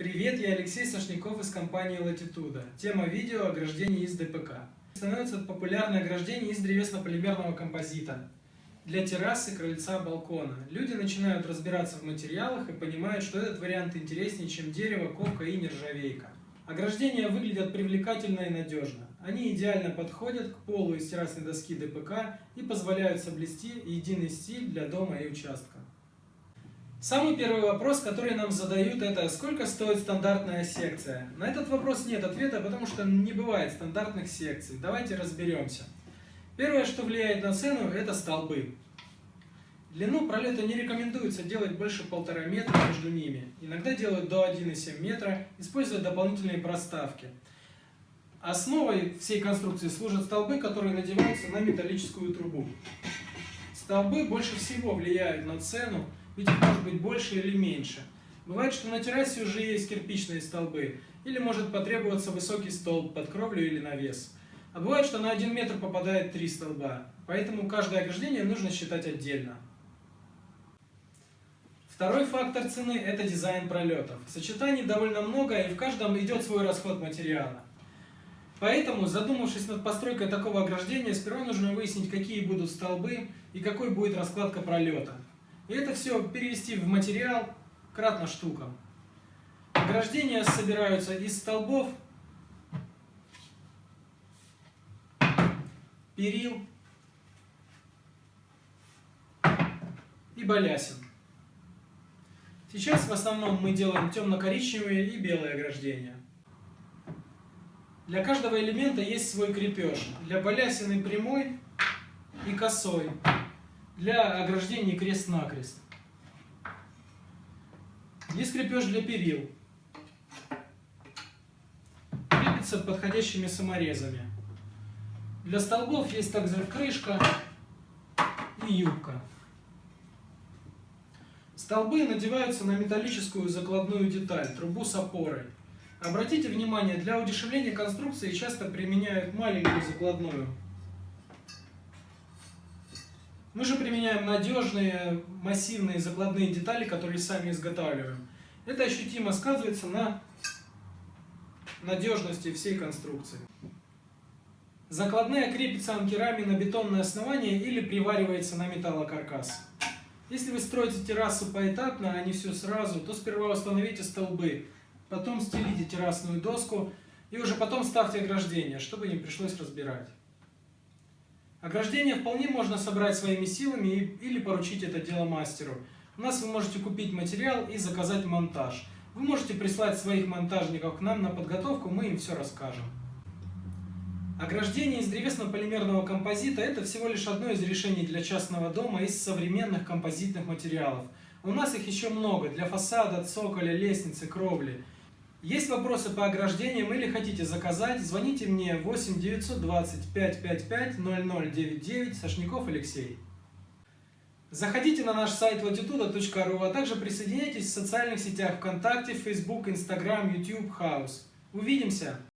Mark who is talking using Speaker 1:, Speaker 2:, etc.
Speaker 1: Привет, я Алексей Сошников из компании Latitude. Тема видео – ограждение из ДПК. Становится популярное ограждение из древесно-полимерного композита для террасы, крыльца, балкона. Люди начинают разбираться в материалах и понимают, что этот вариант интереснее, чем дерево, ковка и нержавейка. Ограждения выглядят привлекательно и надежно. Они идеально подходят к полу из террасной доски ДПК и позволяют соблюсти единый стиль для дома и участка. Самый первый вопрос, который нам задают, это сколько стоит стандартная секция? На этот вопрос нет ответа, потому что не бывает стандартных секций. Давайте разберемся. Первое, что влияет на цену, это столбы. Длину пролета не рекомендуется делать больше полтора метра между ними. Иногда делают до 1,7 метра, используя дополнительные проставки. Основой всей конструкции служат столбы, которые надеваются на металлическую трубу. Столбы больше всего влияют на цену, ведь может быть больше или меньше. Бывает, что на террасе уже есть кирпичные столбы, или может потребоваться высокий столб под кровлю или навес. А бывает, что на один метр попадает три столба, поэтому каждое ограждение нужно считать отдельно. Второй фактор цены – это дизайн пролетов. Сочетаний довольно много, и в каждом идет свой расход материала. Поэтому, задумавшись над постройкой такого ограждения, сперва нужно выяснить, какие будут столбы и какой будет раскладка пролета. И это все перевести в материал кратно штукам. Ограждения собираются из столбов, перил и балясин. Сейчас в основном мы делаем темно-коричневые и белые ограждения. Для каждого элемента есть свой крепеж. Для балясины прямой и косой для ограждения крест-накрест. Есть крепеж для перил. Крепится подходящими саморезами. Для столбов есть также крышка и юбка. Столбы надеваются на металлическую закладную деталь, трубу с опорой. Обратите внимание, для удешевления конструкции часто применяют маленькую закладную. Мы же применяем надежные, массивные закладные детали, которые сами изготавливаем. Это ощутимо сказывается на надежности всей конструкции. Закладная крепится анкерами на бетонное основание или приваривается на металлокаркас. Если вы строите террасу поэтапно, а не все сразу, то сперва установите столбы, потом стелите террасную доску и уже потом ставьте ограждение, чтобы не пришлось разбирать. Ограждение вполне можно собрать своими силами или поручить это дело мастеру. У нас вы можете купить материал и заказать монтаж. Вы можете прислать своих монтажников к нам на подготовку, мы им все расскажем. Ограждение из древесно-полимерного композита – это всего лишь одно из решений для частного дома из современных композитных материалов. У нас их еще много для фасада, цоколя, лестницы, кровли. Есть вопросы по ограждениям или хотите заказать, звоните мне 8 920 555 0099 Сашников Алексей. Заходите на наш сайт latitude.ru, а также присоединяйтесь в социальных сетях ВКонтакте, Facebook, Instagram, YouTube, House. Увидимся!